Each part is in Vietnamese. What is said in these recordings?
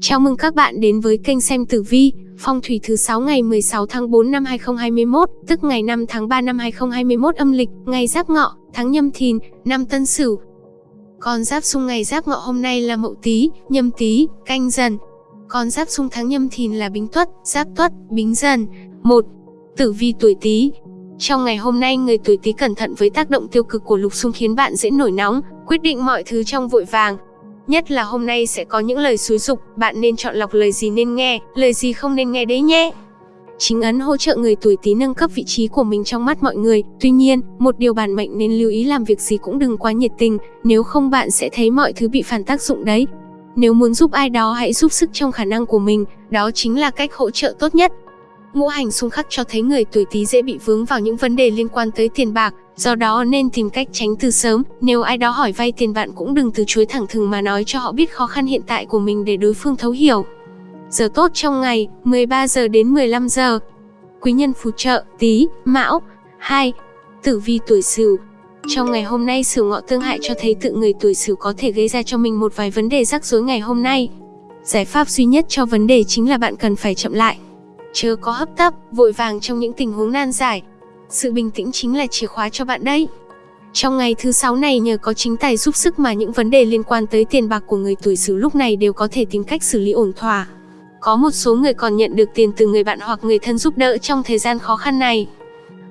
Chào mừng các bạn đến với kênh xem tử vi, phong thủy thứ 6 ngày 16 tháng 4 năm 2021, tức ngày 5 tháng 3 năm 2021 âm lịch, ngày Giáp Ngọ, tháng Nhâm Thìn, năm Tân Sửu. Con giáp xung ngày Giáp Ngọ hôm nay là Mậu Tý, Nhâm Tý, Canh Dần. Con giáp xung tháng Nhâm Thìn là Bính Tuất, Giáp Tuất, Bính Dần. 1. Tử vi tuổi Tý, trong ngày hôm nay, người tuổi Tý cẩn thận với tác động tiêu cực của lục xung khiến bạn dễ nổi nóng, quyết định mọi thứ trong vội vàng. Nhất là hôm nay sẽ có những lời xúi dục, bạn nên chọn lọc lời gì nên nghe, lời gì không nên nghe đấy nhé. Chính ấn hỗ trợ người tuổi Tý nâng cấp vị trí của mình trong mắt mọi người. Tuy nhiên, một điều bản mệnh nên lưu ý làm việc gì cũng đừng quá nhiệt tình, nếu không bạn sẽ thấy mọi thứ bị phản tác dụng đấy. Nếu muốn giúp ai đó hãy giúp sức trong khả năng của mình, đó chính là cách hỗ trợ tốt nhất. Ngũ hành xung khắc cho thấy người tuổi Tý dễ bị vướng vào những vấn đề liên quan tới tiền bạc, do đó nên tìm cách tránh từ sớm. Nếu ai đó hỏi vay tiền bạn cũng đừng từ chối thẳng thừng mà nói cho họ biết khó khăn hiện tại của mình để đối phương thấu hiểu. Giờ tốt trong ngày, 13 giờ đến 15 giờ. Quý nhân phù trợ, Tý, Mão. 2. Tử vi tuổi Sửu. Trong ngày hôm nay Sửu Ngọ tương hại cho thấy tự người tuổi Sửu có thể gây ra cho mình một vài vấn đề rắc rối ngày hôm nay. Giải pháp duy nhất cho vấn đề chính là bạn cần phải chậm lại, chớ có hấp tấp, vội vàng trong những tình huống nan giải. Sự bình tĩnh chính là chìa khóa cho bạn đấy. Trong ngày thứ sáu này nhờ có chính tài giúp sức mà những vấn đề liên quan tới tiền bạc của người tuổi Sửu lúc này đều có thể tìm cách xử lý ổn thỏa. Có một số người còn nhận được tiền từ người bạn hoặc người thân giúp đỡ trong thời gian khó khăn này.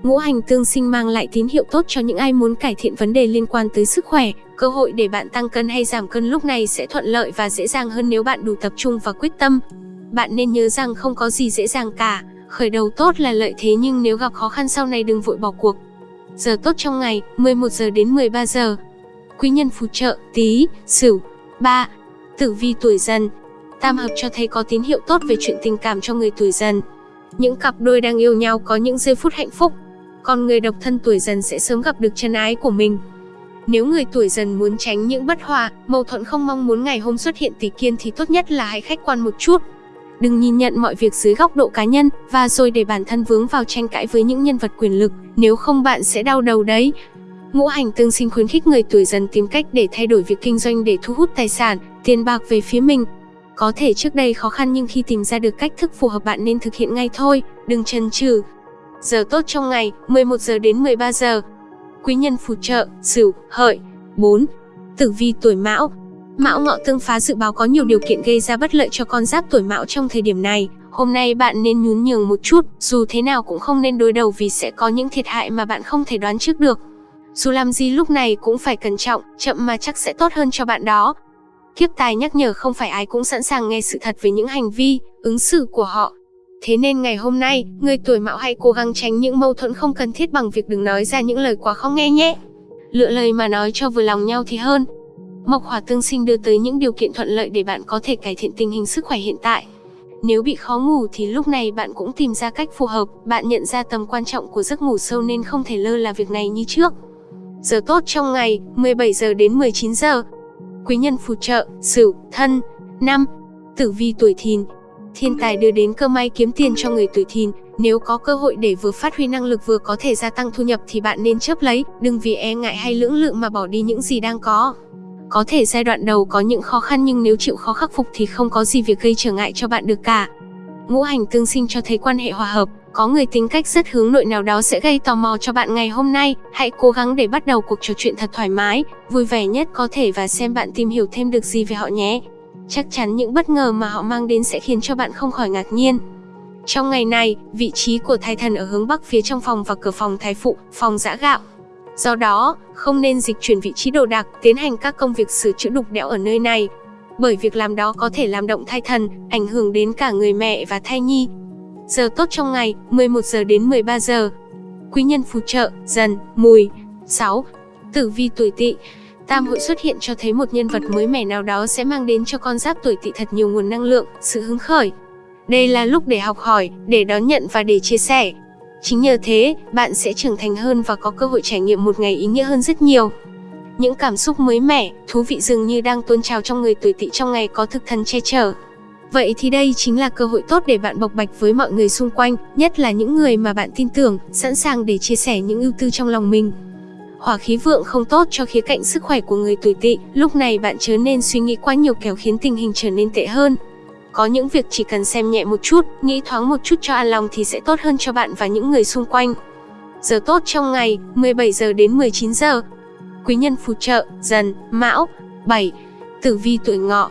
Ngũ hành tương sinh mang lại tín hiệu tốt cho những ai muốn cải thiện vấn đề liên quan tới sức khỏe, cơ hội để bạn tăng cân hay giảm cân lúc này sẽ thuận lợi và dễ dàng hơn nếu bạn đủ tập trung và quyết tâm bạn nên nhớ rằng không có gì dễ dàng cả, khởi đầu tốt là lợi thế nhưng nếu gặp khó khăn sau này đừng vội bỏ cuộc. Giờ tốt trong ngày, 11 giờ đến 13 giờ. Quý nhân phù trợ, Tý, Sửu. 3. Tử vi tuổi Dần. Tam hợp cho thấy có tín hiệu tốt về chuyện tình cảm cho người tuổi Dần. Những cặp đôi đang yêu nhau có những giây phút hạnh phúc, còn người độc thân tuổi Dần sẽ sớm gặp được chân ái của mình. Nếu người tuổi dần muốn tránh những bất hòa, mâu thuẫn không mong muốn ngày hôm xuất hiện tỷ kiên thì tốt nhất là hãy khách quan một chút. Đừng nhìn nhận mọi việc dưới góc độ cá nhân và rồi để bản thân vướng vào tranh cãi với những nhân vật quyền lực, nếu không bạn sẽ đau đầu đấy. Ngũ hành tương sinh khuyến khích người tuổi dần tìm cách để thay đổi việc kinh doanh để thu hút tài sản, tiền bạc về phía mình. Có thể trước đây khó khăn nhưng khi tìm ra được cách thức phù hợp bạn nên thực hiện ngay thôi, đừng chần chừ. Giờ tốt trong ngày, 11 giờ đến 13 giờ. Quý nhân phù trợ, Sửu, Hợi. 4. Tử vi tuổi Mão, Mão ngọ tương phá dự báo có nhiều điều kiện gây ra bất lợi cho con giáp tuổi Mão trong thời điểm này. Hôm nay bạn nên nhún nhường một chút, dù thế nào cũng không nên đối đầu vì sẽ có những thiệt hại mà bạn không thể đoán trước được. Dù làm gì lúc này cũng phải cẩn trọng, chậm mà chắc sẽ tốt hơn cho bạn đó. Kiếp tài nhắc nhở không phải ai cũng sẵn sàng nghe sự thật về những hành vi, ứng xử của họ. Thế nên ngày hôm nay, người tuổi mão hãy cố gắng tránh những mâu thuẫn không cần thiết bằng việc đừng nói ra những lời quá khó nghe nhé. Lựa lời mà nói cho vừa lòng nhau thì hơn. Mộc hỏa tương sinh đưa tới những điều kiện thuận lợi để bạn có thể cải thiện tình hình sức khỏe hiện tại. Nếu bị khó ngủ thì lúc này bạn cũng tìm ra cách phù hợp, bạn nhận ra tầm quan trọng của giấc ngủ sâu nên không thể lơ là việc này như trước. Giờ tốt trong ngày, 17 giờ đến 19 giờ. Quý nhân phù trợ, Sửu, Thân. năm Tử vi tuổi Thìn. Thiên tài đưa đến cơ may kiếm tiền cho người tuổi Thìn, nếu có cơ hội để vừa phát huy năng lực vừa có thể gia tăng thu nhập thì bạn nên chấp lấy, đừng vì e ngại hay lưỡng lự mà bỏ đi những gì đang có. Có thể giai đoạn đầu có những khó khăn nhưng nếu chịu khó khắc phục thì không có gì việc gây trở ngại cho bạn được cả. Ngũ hành tương sinh cho thấy quan hệ hòa hợp, có người tính cách rất hướng nội nào đó sẽ gây tò mò cho bạn ngày hôm nay. Hãy cố gắng để bắt đầu cuộc trò chuyện thật thoải mái, vui vẻ nhất có thể và xem bạn tìm hiểu thêm được gì về họ nhé. Chắc chắn những bất ngờ mà họ mang đến sẽ khiến cho bạn không khỏi ngạc nhiên. Trong ngày này, vị trí của thái thần ở hướng bắc phía trong phòng và cửa phòng thái phụ, phòng giã gạo. Do đó, không nên dịch chuyển vị trí đồ đạc, tiến hành các công việc sửa chữa đục đẽo ở nơi này. Bởi việc làm đó có thể làm động thai thần, ảnh hưởng đến cả người mẹ và thai nhi. Giờ tốt trong ngày, 11 giờ đến 13 giờ. Quý nhân phù trợ, dần, mùi. 6. Tử vi tuổi tỵ Tam hội xuất hiện cho thấy một nhân vật mới mẻ nào đó sẽ mang đến cho con giáp tuổi tỵ thật nhiều nguồn năng lượng, sự hứng khởi. Đây là lúc để học hỏi, để đón nhận và để chia sẻ. Chính nhờ thế, bạn sẽ trưởng thành hơn và có cơ hội trải nghiệm một ngày ý nghĩa hơn rất nhiều. Những cảm xúc mới mẻ, thú vị dường như đang tuôn trào trong người tuổi tỵ trong ngày có thực thần che chở. Vậy thì đây chính là cơ hội tốt để bạn bộc bạch với mọi người xung quanh, nhất là những người mà bạn tin tưởng, sẵn sàng để chia sẻ những ưu tư trong lòng mình. Hỏa khí vượng không tốt cho khía cạnh sức khỏe của người tuổi tỵ, lúc này bạn chớ nên suy nghĩ quá nhiều kéo khiến tình hình trở nên tệ hơn. Có những việc chỉ cần xem nhẹ một chút, nghĩ thoáng một chút cho an lòng thì sẽ tốt hơn cho bạn và những người xung quanh. Giờ tốt trong ngày, 17 giờ đến 19 giờ. Quý nhân phù trợ, dần, mão. 7. Tử vi tuổi ngọ,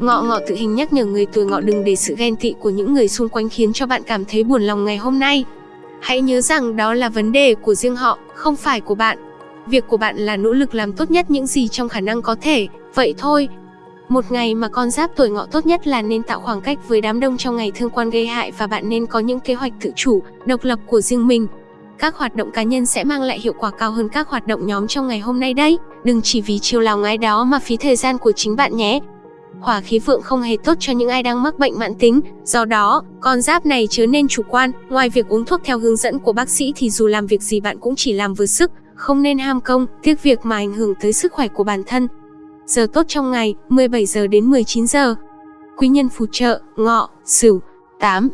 Ngọ ngọ tự hình nhắc nhở người tuổi ngọ đừng để sự ghen tị của những người xung quanh khiến cho bạn cảm thấy buồn lòng ngày hôm nay. Hãy nhớ rằng đó là vấn đề của riêng họ, không phải của bạn. Việc của bạn là nỗ lực làm tốt nhất những gì trong khả năng có thể, vậy thôi. Một ngày mà con giáp tuổi ngọ tốt nhất là nên tạo khoảng cách với đám đông trong ngày thương quan gây hại và bạn nên có những kế hoạch tự chủ, độc lập của riêng mình. Các hoạt động cá nhân sẽ mang lại hiệu quả cao hơn các hoạt động nhóm trong ngày hôm nay đấy. Đừng chỉ vì chiều lòng ai đó mà phí thời gian của chính bạn nhé hỏa khí vượng không hề tốt cho những ai đang mắc bệnh mãn tính. Do đó, con giáp này chớ nên chủ quan, ngoài việc uống thuốc theo hướng dẫn của bác sĩ thì dù làm việc gì bạn cũng chỉ làm vừa sức, không nên ham công, tiếc việc mà ảnh hưởng tới sức khỏe của bản thân. Giờ tốt trong ngày, 17 giờ đến 19 giờ. Quý nhân phù trợ, ngọ, sửu, 8.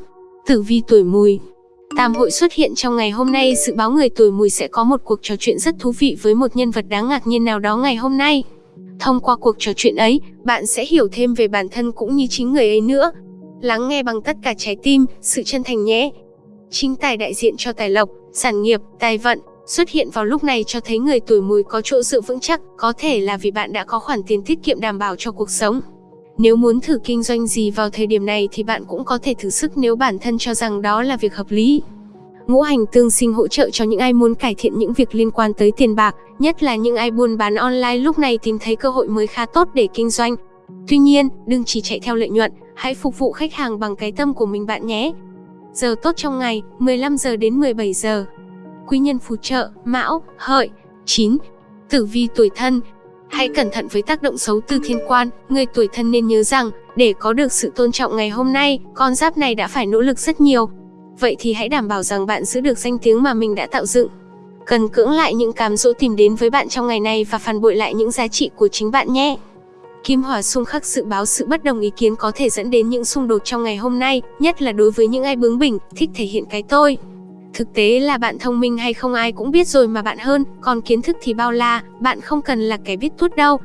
Tử vi tuổi mùi, Tam hội xuất hiện trong ngày hôm nay dự báo người tuổi mùi sẽ có một cuộc trò chuyện rất thú vị với một nhân vật đáng ngạc nhiên nào đó ngày hôm nay. Thông qua cuộc trò chuyện ấy, bạn sẽ hiểu thêm về bản thân cũng như chính người ấy nữa. Lắng nghe bằng tất cả trái tim, sự chân thành nhé. Chính tài đại diện cho tài lộc, sản nghiệp, tài vận, xuất hiện vào lúc này cho thấy người tuổi mùi có chỗ dựa vững chắc, có thể là vì bạn đã có khoản tiền tiết kiệm đảm bảo cho cuộc sống. Nếu muốn thử kinh doanh gì vào thời điểm này thì bạn cũng có thể thử sức nếu bản thân cho rằng đó là việc hợp lý. Ngũ hành tương sinh hỗ trợ cho những ai muốn cải thiện những việc liên quan tới tiền bạc, nhất là những ai buôn bán online lúc này tìm thấy cơ hội mới khá tốt để kinh doanh. Tuy nhiên, đừng chỉ chạy theo lợi nhuận, hãy phục vụ khách hàng bằng cái tâm của mình bạn nhé. Giờ tốt trong ngày, 15 giờ đến 17 giờ. Quý nhân phù trợ, Mão, Hợi, 9. Tử vi tuổi thân, Hãy cẩn thận với tác động xấu từ thiên quan, người tuổi thân nên nhớ rằng, để có được sự tôn trọng ngày hôm nay, con giáp này đã phải nỗ lực rất nhiều, Vậy thì hãy đảm bảo rằng bạn giữ được danh tiếng mà mình đã tạo dựng. Cần cưỡng lại những cám dỗ tìm đến với bạn trong ngày này và phản bội lại những giá trị của chính bạn nhé. Kim hỏa xung khắc dự báo sự bất đồng ý kiến có thể dẫn đến những xung đột trong ngày hôm nay, nhất là đối với những ai bướng bỉnh, thích thể hiện cái tôi. Thực tế là bạn thông minh hay không ai cũng biết rồi mà bạn hơn, còn kiến thức thì bao la, bạn không cần là kẻ biết tuốt đâu.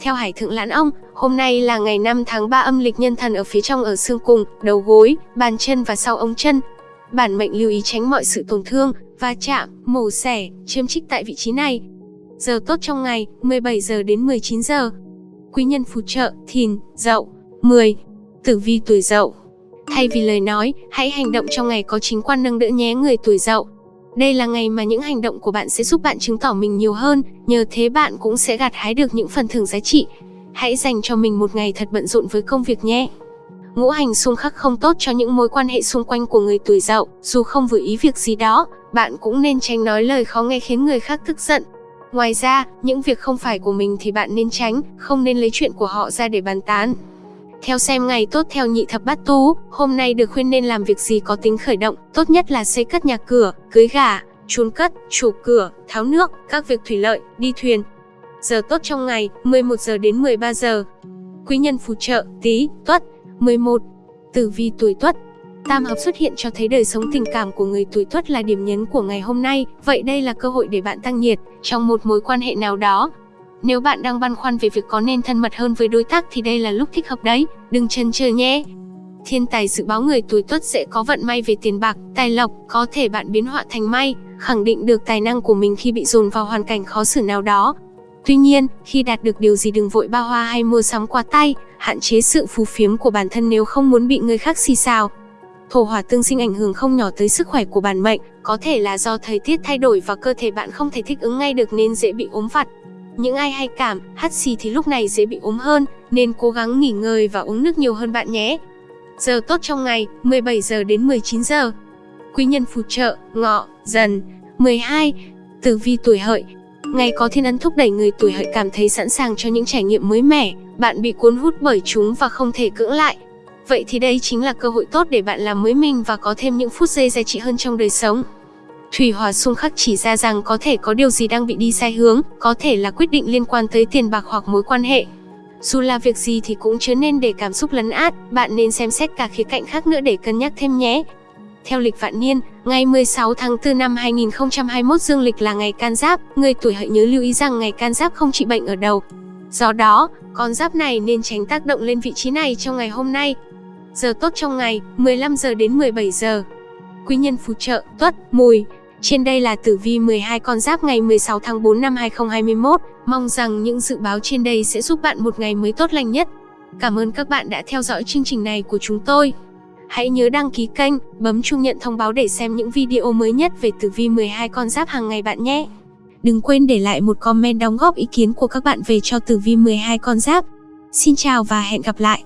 Theo Hải Thượng Lãn Ông, hôm nay là ngày 5 tháng 3 âm lịch nhân thần ở phía trong ở xương cùng, đầu gối, bàn chân và sau ống chân, Bản mệnh lưu ý tránh mọi sự tổn thương, va chạm, mổ xẻ, chiêm trích tại vị trí này. Giờ tốt trong ngày, 17 giờ đến 19 giờ. Quý nhân phù trợ, thìn, dậu, 10. Tử vi tuổi dậu. Thay vì lời nói, hãy hành động trong ngày có chính quan nâng đỡ nhé người tuổi dậu. Đây là ngày mà những hành động của bạn sẽ giúp bạn chứng tỏ mình nhiều hơn, nhờ thế bạn cũng sẽ gặt hái được những phần thưởng giá trị. Hãy dành cho mình một ngày thật bận rộn với công việc nhé. Ngũ hành xung khắc không tốt cho những mối quan hệ xung quanh của người tuổi dậu, dù không vừa ý việc gì đó, bạn cũng nên tránh nói lời khó nghe khiến người khác tức giận. Ngoài ra, những việc không phải của mình thì bạn nên tránh, không nên lấy chuyện của họ ra để bàn tán. Theo xem ngày tốt theo nhị thập bát tú, hôm nay được khuyên nên làm việc gì có tính khởi động, tốt nhất là xây cất nhà cửa, cưới gà, chôn cất, chủ cửa, tháo nước, các việc thủy lợi, đi thuyền. Giờ tốt trong ngày, 11 giờ đến 13 giờ. Quý nhân phù trợ, tí, tuất, 11. Tử vi tuổi Tuất Tam hợp xuất hiện cho thấy đời sống tình cảm của người tuổi Tuất là điểm nhấn của ngày hôm nay, vậy đây là cơ hội để bạn tăng nhiệt trong một mối quan hệ nào đó. Nếu bạn đang băn khoăn về việc có nên thân mật hơn với đối tác thì đây là lúc thích hợp đấy, đừng chần chờ nhé. Thiên tài dự báo người tuổi Tuất sẽ có vận may về tiền bạc, tài lộc, có thể bạn biến họa thành may, khẳng định được tài năng của mình khi bị dồn vào hoàn cảnh khó xử nào đó, Tuy nhiên, khi đạt được điều gì đừng vội ba hoa hay mua sắm quá tay, hạn chế sự phù phiếm của bản thân nếu không muốn bị người khác xì xào. Thổ hỏa tương sinh ảnh hưởng không nhỏ tới sức khỏe của bản mệnh, có thể là do thời tiết thay đổi và cơ thể bạn không thể thích ứng ngay được nên dễ bị ốm vặt. Những ai hay cảm, hắt xì thì lúc này dễ bị ốm hơn, nên cố gắng nghỉ ngơi và uống nước nhiều hơn bạn nhé. Giờ tốt trong ngày, 17 giờ đến 19 giờ. Quý nhân phù trợ, ngọ, dần. 12. Tử vi tuổi hợi, Ngày có thiên ấn thúc đẩy người tuổi hợi cảm thấy sẵn sàng cho những trải nghiệm mới mẻ, bạn bị cuốn hút bởi chúng và không thể cưỡng lại. Vậy thì đây chính là cơ hội tốt để bạn làm mới mình và có thêm những phút giây giá trị hơn trong đời sống. Thủy Hòa xung khắc chỉ ra rằng có thể có điều gì đang bị đi sai hướng, có thể là quyết định liên quan tới tiền bạc hoặc mối quan hệ. Dù là việc gì thì cũng chớ nên để cảm xúc lấn át, bạn nên xem xét cả khía cạnh khác nữa để cân nhắc thêm nhé. Theo lịch vạn niên, ngày 16 tháng 4 năm 2021 dương lịch là ngày can giáp, người tuổi hợi nhớ lưu ý rằng ngày can giáp không trị bệnh ở đầu. Do đó, con giáp này nên tránh tác động lên vị trí này trong ngày hôm nay. Giờ tốt trong ngày, 15 giờ đến 17 giờ. Quý nhân phù trợ, tuất, mùi. Trên đây là tử vi 12 con giáp ngày 16 tháng 4 năm 2021. Mong rằng những dự báo trên đây sẽ giúp bạn một ngày mới tốt lành nhất. Cảm ơn các bạn đã theo dõi chương trình này của chúng tôi. Hãy nhớ đăng ký kênh, bấm chuông nhận thông báo để xem những video mới nhất về tử vi 12 con giáp hàng ngày bạn nhé. Đừng quên để lại một comment đóng góp ý kiến của các bạn về cho tử vi 12 con giáp. Xin chào và hẹn gặp lại.